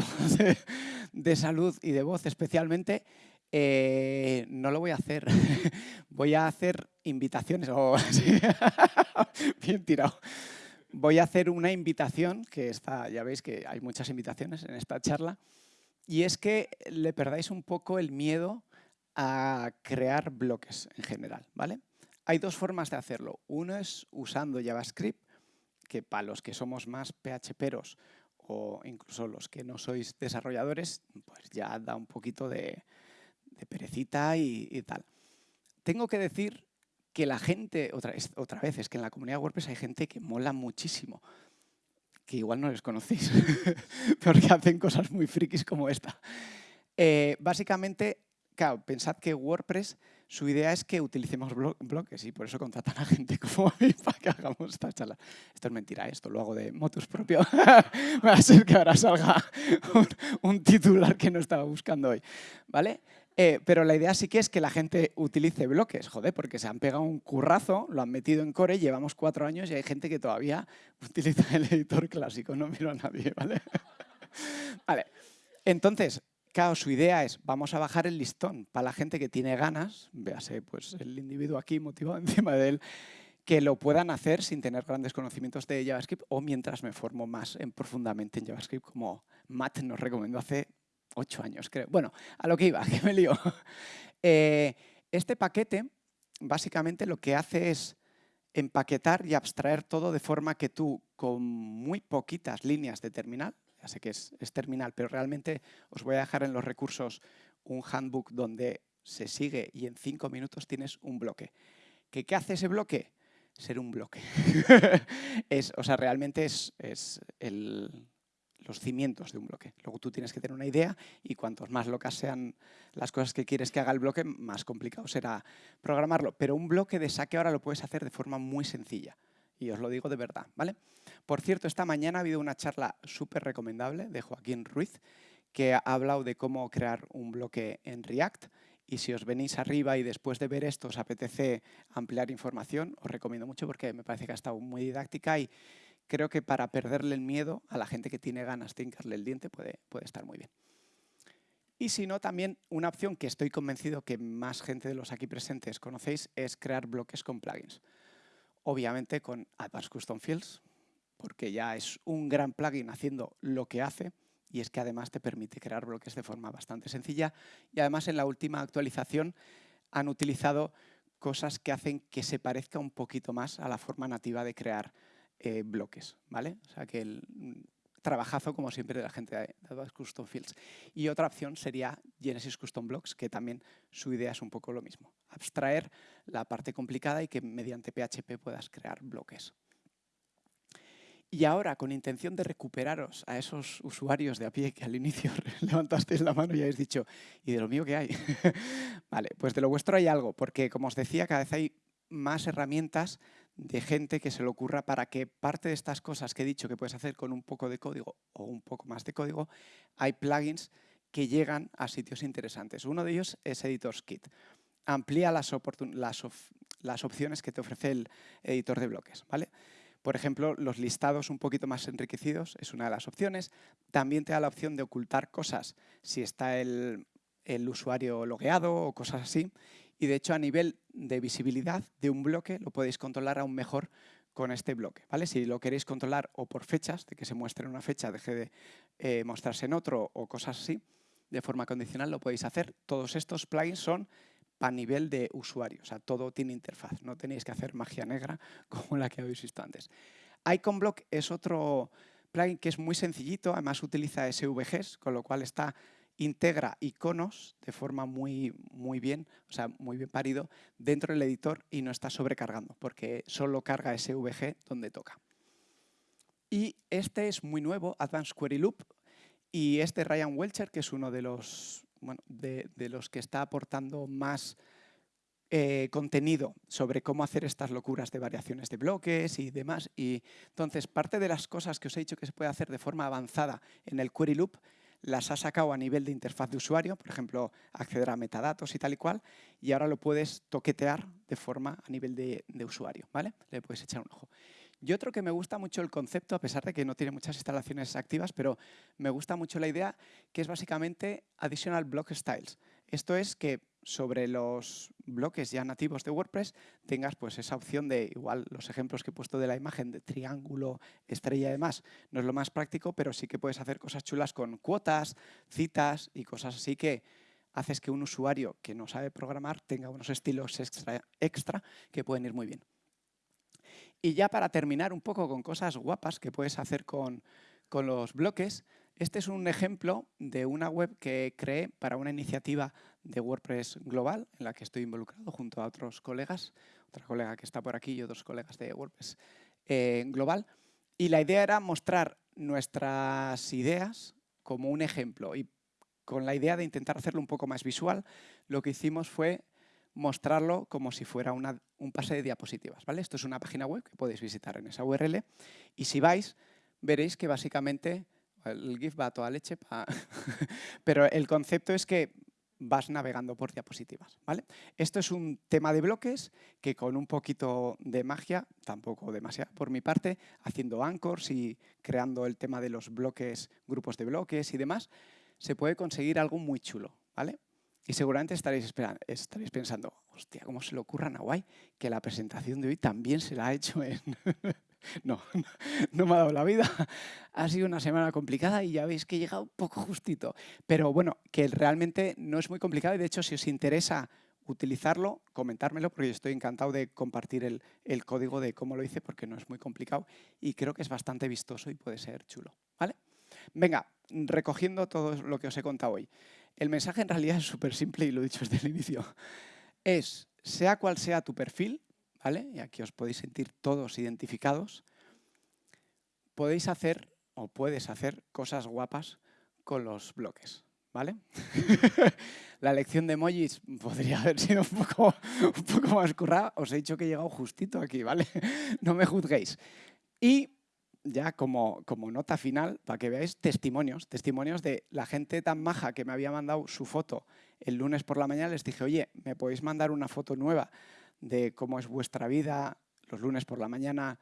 de salud y de voz especialmente, eh, no lo voy a hacer. voy a hacer invitaciones. Bien tirado. Voy a hacer una invitación, que está, ya veis que hay muchas invitaciones en esta charla, y es que le perdáis un poco el miedo a crear bloques en general. ¿vale? Hay dos formas de hacerlo. Uno es usando JavaScript, que para los que somos más PHPeros o incluso los que no sois desarrolladores, pues ya da un poquito de, perecita y, tal. Tengo que decir que la gente, otra, otra vez, es que en la comunidad WordPress hay gente que mola muchísimo, que igual no les conocéis, porque hacen cosas muy frikis como esta. Eh, básicamente, claro, pensad que WordPress, su idea es que utilicemos bloques y por eso contratan a gente como a mí para que hagamos esta charla. Esto es mentira, esto lo hago de motus propio. Va a ser que ahora salga un, un, titular que no estaba buscando hoy. ¿Vale? Eh, pero la idea sí que es que la gente utilice bloques, joder, porque se han pegado un currazo, lo han metido en core, llevamos cuatro años y hay gente que todavía utiliza el editor clásico, no miro a nadie, ¿vale? vale, entonces, su idea es, vamos a bajar el listón para la gente que tiene ganas, véase pues el individuo aquí motivado encima de él, que lo puedan hacer sin tener grandes conocimientos de JavaScript o mientras me formo más en profundamente en JavaScript, como Matt nos recomendó hace ocho años, creo. Bueno, a lo que iba, que me lío. Eh, este paquete, básicamente, lo que hace es empaquetar y abstraer todo de forma que tú, con muy poquitas líneas de terminal, sé que es, terminal, pero realmente os voy a dejar en los recursos un handbook donde se sigue y en cinco minutos tienes un bloque. ¿Qué, qué hace ese bloque? Ser un bloque. es, o sea, realmente es, es el, los cimientos de un bloque. Luego tú tienes que tener una idea y cuantos más locas sean las cosas que quieres que haga el bloque, más complicado será programarlo. Pero un bloque de saque ahora lo puedes hacer de forma muy sencilla. Y os lo digo de verdad, ¿vale? Por cierto, esta mañana ha habido una charla súper recomendable de Joaquín Ruiz que ha hablado de cómo crear un bloque en React. Y si os venís arriba y después de ver esto os apetece ampliar información, os recomiendo mucho porque me parece que ha estado muy didáctica y creo que para perderle el miedo a la gente que tiene ganas de hincarle el diente puede, puede estar muy bien. Y si no, también una opción que estoy convencido que más gente de los aquí presentes conocéis es crear bloques con plugins. Obviamente con Advanced Custom Fields, porque ya es un gran plugin haciendo lo que hace y es que además te permite crear bloques de forma bastante sencilla y además en la última actualización han utilizado cosas que hacen que se parezca un poquito más a la forma nativa de crear eh, bloques, ¿vale? O sea que trabajazo, como siempre, de la gente de Advanced Custom Fields. Y otra opción sería Genesis Custom Blocks, que también su idea es un poco lo mismo. Abstraer la parte complicada y que mediante PHP puedas crear bloques. Y ahora, con intención de recuperaros a esos usuarios de a pie que al inicio levantasteis la mano y habéis dicho, ¿y de lo mío qué hay? vale, pues de lo vuestro hay algo, porque como os decía, cada vez hay más herramientas de gente que se le ocurra para que parte de estas cosas que he dicho que puedes hacer con un poco de código o un poco más de código, hay plugins que llegan a sitios interesantes. Uno de ellos es Editor's Kit. Amplía las, opciones que te ofrece el editor de bloques. ¿vale? Por ejemplo, los listados un poquito más enriquecidos es una de las opciones. También te da la opción de ocultar cosas si está el, usuario logueado o cosas así. Y de hecho, a nivel de visibilidad de un bloque, lo podéis controlar aún mejor con este bloque. ¿vale? Si lo queréis controlar o por fechas, de que se muestre en una fecha, deje de eh, mostrarse en otro o cosas así, de forma condicional lo podéis hacer. Todos estos plugins son a nivel de usuario. O sea, todo tiene interfaz. No tenéis que hacer magia negra como la que habéis visto antes. IconBlock es otro plugin que es muy sencillito. Además, utiliza SVGs, con lo cual está integra iconos de forma muy, muy bien, o sea, muy bien parido, dentro del editor y no está sobrecargando, porque solo carga SVG donde toca. Y este es muy nuevo, Advanced Query Loop, y este Ryan Welcher, que es uno de los bueno, de, los que está aportando más eh, contenido sobre cómo hacer estas locuras de variaciones de bloques y demás. Y entonces, parte de las cosas que os he dicho que se puede hacer de forma avanzada en el Query Loop, las ha sacado a nivel de interfaz de usuario, por ejemplo, acceder a metadatos y tal y cual, y ahora lo puedes toquetear de forma a nivel de, de usuario, ¿vale? Le puedes echar un ojo. Y otro que me gusta mucho el concepto, a pesar de que no tiene muchas instalaciones activas, pero me gusta mucho la idea, que es básicamente Additional Block Styles. Esto es que sobre los bloques ya nativos de WordPress tengas pues esa opción de, igual los ejemplos que he puesto de la imagen de triángulo, estrella y demás, no es lo más práctico, pero sí que puedes hacer cosas chulas con cuotas, citas y cosas así que haces que un usuario que no sabe programar tenga unos estilos extra, extra que pueden ir muy bien. Y ya para terminar un poco con cosas guapas que puedes hacer con, los bloques, este es un ejemplo de una web que creé para una iniciativa de WordPress global en la que estoy involucrado junto a otros colegas, otra colega que está por aquí y otros colegas de WordPress eh, global. Y la idea era mostrar nuestras ideas como un ejemplo y con la idea de intentar hacerlo un poco más visual, lo que hicimos fue mostrarlo como si fuera un pase de diapositivas. ¿vale? Esto es una página web que podéis visitar en esa URL y si vais veréis que básicamente el GIF va a toda leche, pero el concepto es que vas navegando por diapositivas. ¿vale? Esto es un tema de bloques que con un poquito de magia, tampoco demasiado por mi parte, haciendo anchors y creando el tema de los bloques, grupos de bloques y demás, se puede conseguir algo muy chulo. ¿vale? Y seguramente estaréis, estaréis pensando, hostia, ¿cómo se le ocurra a Nahuay que la presentación de hoy también se la ha hecho en... no, no me ha dado la vida. Ha sido una semana complicada y ya veis que he llegado un poco justito. Pero bueno, que realmente no es muy complicado y de hecho si os interesa utilizarlo, comentármelo porque yo estoy encantado de compartir el, código de cómo lo hice porque no es muy complicado y creo que es bastante vistoso y puede ser chulo. ¿vale? Venga, recogiendo todo lo que os he contado hoy. El mensaje en realidad es súper simple y lo he dicho desde el inicio. Es, sea cual sea tu perfil, ¿vale? y aquí os podéis sentir todos identificados, podéis hacer o puedes hacer cosas guapas con los bloques. ¿Vale? la lección de emojis podría haber sido un poco, un poco más currada. Os he dicho que he llegado justito aquí, ¿vale? no me juzguéis. Y ya como, como nota final, para que veáis testimonios, testimonios de la gente tan maja que me había mandado su foto el lunes por la mañana, les dije, oye, ¿me podéis mandar una foto nueva de cómo es vuestra vida los lunes por la mañana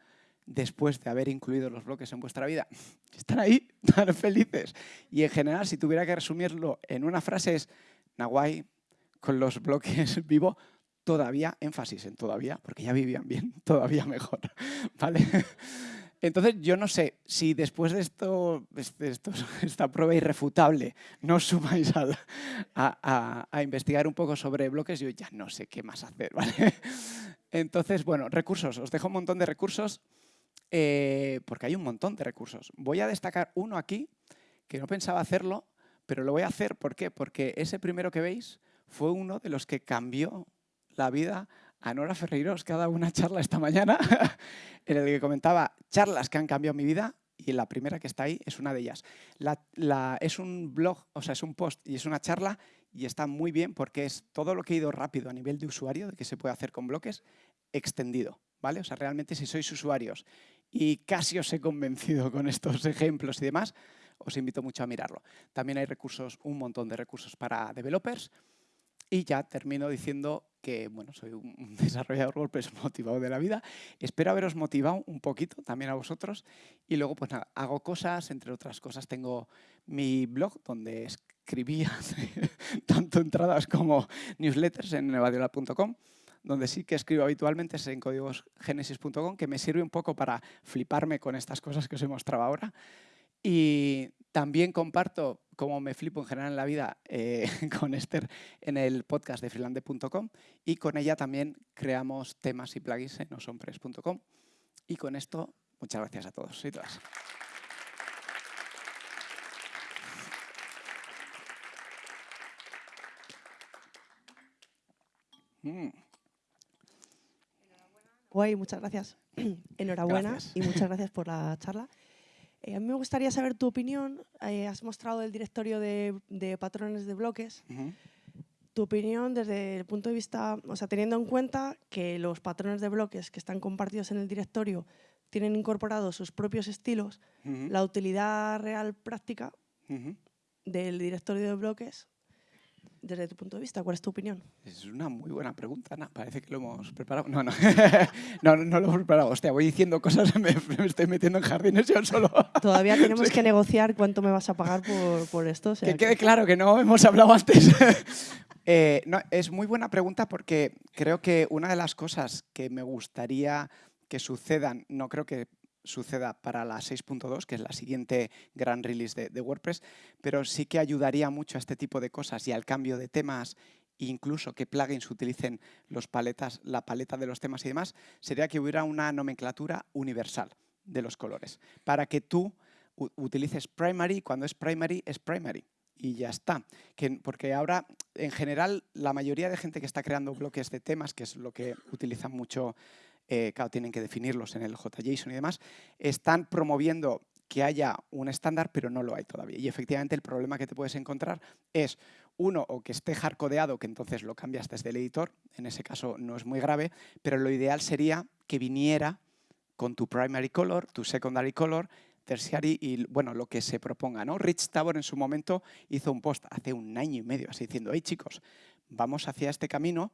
después de haber incluido los bloques en vuestra vida? Están ahí tan felices. Y en general, si tuviera que resumirlo en una frase es, Nahuay, con los bloques vivo, todavía, énfasis en todavía, porque ya vivían bien, todavía mejor, ¿vale? Entonces, yo no sé si después de esto, esta prueba irrefutable, no os sumáis a, investigar un poco sobre bloques, yo ya no sé qué más hacer, ¿vale? Entonces, bueno, recursos. Os dejo un montón de recursos, eh, porque hay un montón de recursos. Voy a destacar uno aquí, que no pensaba hacerlo, pero lo voy a hacer, ¿por qué? Porque ese primero que veis fue uno de los que cambió la vida a Nora Ferreiros, dado una charla esta mañana en el que comentaba charlas que han cambiado mi vida y la primera que está ahí es una de ellas. es un blog, o sea, es un post y es una charla y está muy bien porque es todo lo que he ido rápido a nivel de usuario, de que se puede hacer con bloques, extendido. ¿vale? O sea, realmente si sois usuarios y casi os he convencido con estos ejemplos y demás, os invito mucho a mirarlo. También hay recursos, un montón de recursos para developers, y ya termino diciendo que bueno, soy un desarrollador WordPress motivado de la vida. Espero haberos motivado un poquito también a vosotros. Y luego, pues hago cosas, entre otras cosas tengo mi blog donde escribía tanto entradas como newsletters en nevadiola.com donde sí que escribo habitualmente es en códigosgenesis.com, que me sirve un poco para fliparme con estas cosas que os he mostrado ahora. Y también comparto cómo me flipo en general en la vida eh, con Esther en el podcast de freelande.com y con ella también creamos temas y plugins en osonpress.com. Y con esto, muchas gracias a todos y todas. Mm. Guay, muchas gracias. Enhorabuena y muchas gracias por la charla. Eh, a mí me gustaría saber tu opinión. Eh, has mostrado el directorio de, patrones de bloques. Tu opinión desde el punto de vista, o sea, teniendo en cuenta que los patrones de bloques que están compartidos en el directorio tienen incorporados sus propios estilos, la utilidad real práctica del directorio de bloques desde tu punto de vista? ¿Cuál es tu opinión? Es una muy buena pregunta, Ana. Parece que lo hemos preparado. No, no, no, no, lo hemos preparado. Hostia, voy diciendo cosas, me, me estoy metiendo en jardines yo solo. Todavía tenemos que negociar cuánto me vas a pagar por, por esto. que quede claro que no hemos hablado antes. Eh, no, es muy buena pregunta porque creo que una de las cosas que me gustaría que sucedan, no creo que suceda para la 6.2, que es la siguiente gran release de, WordPress, pero sí que ayudaría mucho a este tipo de cosas y al cambio de temas incluso que plugins utilicen los paletas, la paleta de los temas y demás, sería que hubiera una nomenclatura universal de los colores, para que tú utilices primary, cuando es primary, es primary. Y ya está. porque ahora, en general, la mayoría de gente que está creando bloques de temas, que es lo que utilizan mucho eh, claro, tienen que definirlos en el JSON y demás, están promoviendo que haya un estándar, pero no lo hay todavía. Y efectivamente el problema que te puedes encontrar es, uno, o que esté hardcodeado, que entonces lo cambias desde el editor, en ese caso no es muy grave, pero lo ideal sería que viniera con tu primary color, tu secondary color, tertiary y bueno, lo que se proponga. ¿no? Rich Tabor en su momento hizo un post hace un año y medio así diciendo, hey chicos, vamos hacia este camino,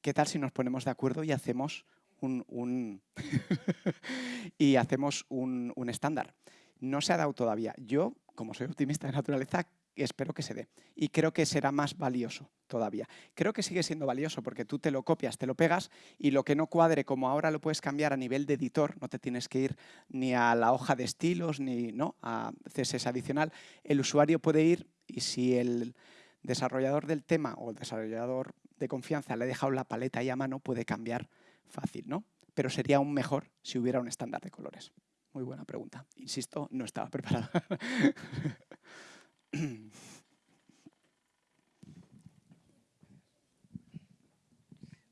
¿qué tal si nos ponemos de acuerdo y hacemos un, y hacemos un, estándar. No se ha dado todavía. Yo, como soy optimista de naturaleza, espero que se dé. Y creo que será más valioso todavía. Creo que sigue siendo valioso porque tú te lo copias, te lo pegas y lo que no cuadre, como ahora lo puedes cambiar a nivel de editor, no te tienes que ir ni a la hoja de estilos ni ¿no? a CSS adicional, el usuario puede ir y si el desarrollador del tema o el desarrollador de confianza le ha dejado la paleta ahí a mano, puede cambiar fácil, ¿no? Pero sería aún mejor si hubiera un estándar de colores. Muy buena pregunta. Insisto, no estaba preparada.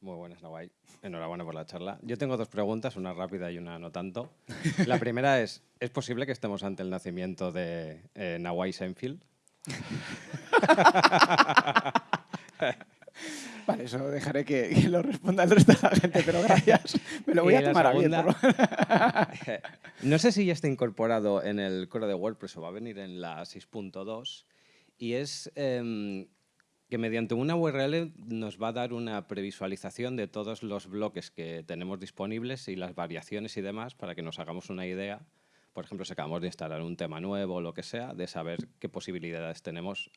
Muy buenas, Nawai. Enhorabuena por la charla. Yo tengo dos preguntas, una rápida y una no tanto. La primera es, ¿es posible que estemos ante el nacimiento de eh, Nawai Seinfeld? Vale, eso dejaré que, lo responda el resto de la gente, pero gracias. Me lo voy a tomar a bien. no sé si ya está incorporado en el core de WordPress o va a venir en la 6.2 y es em, que mediante una URL nos va a dar una previsualización de todos los bloques que tenemos disponibles y las variaciones y demás para que nos hagamos una idea. Por ejemplo, si acabamos de instalar un tema nuevo o lo que sea, de saber qué posibilidades tenemos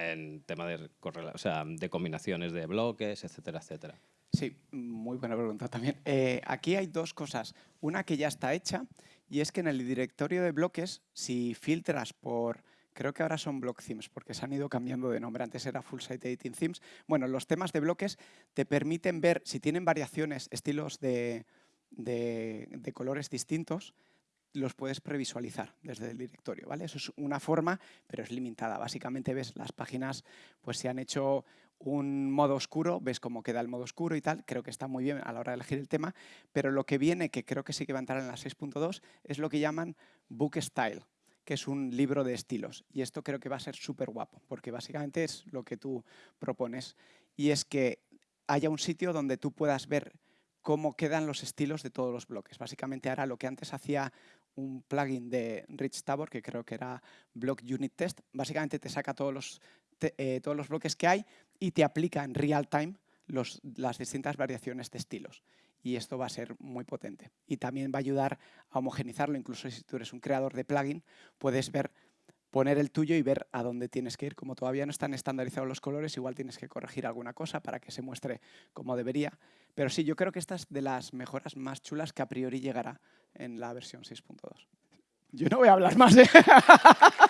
en tema de, o de combinaciones de bloques, etcétera, etcétera. Sí, muy buena pregunta también. Eh, aquí hay dos cosas. Una que ya está hecha y es que en el directorio de bloques, si filtras por, creo que ahora son block themes porque se han ido cambiando de nombre, antes era full site editing themes. Bueno, los temas de bloques te permiten ver si tienen variaciones, estilos de colores distintos, los puedes previsualizar desde el directorio, ¿vale? Eso es una forma, pero es limitada. Básicamente ves las páginas, pues si han hecho un modo oscuro, ves cómo queda el modo oscuro y tal, creo que está muy bien a la hora de elegir el tema, pero lo que viene, que creo que sí que va a entrar en la 6.2, es lo que llaman Book Style, que es un libro de estilos. Y esto creo que va a ser súper guapo, porque básicamente es lo que tú propones. Y es que haya un sitio donde tú puedas ver cómo quedan los estilos de todos los bloques. Básicamente ahora lo que antes hacía un plugin de Rich Tabor, que creo que era Block Unit Test. Básicamente te saca todos los, eh, todos los bloques que hay y te aplica en real time las distintas variaciones de estilos. Y esto va a ser muy potente. Y también va a ayudar a homogenizarlo. Incluso si tú eres un creador de plugin, puedes ver poner el tuyo y ver a dónde tienes que ir. Como todavía no están estandarizados los colores, igual tienes que corregir alguna cosa para que se muestre como debería. Pero sí, yo creo que esta es de las mejoras más chulas que a priori llegará en la versión 6.2. Yo no voy a hablar más. ¿eh?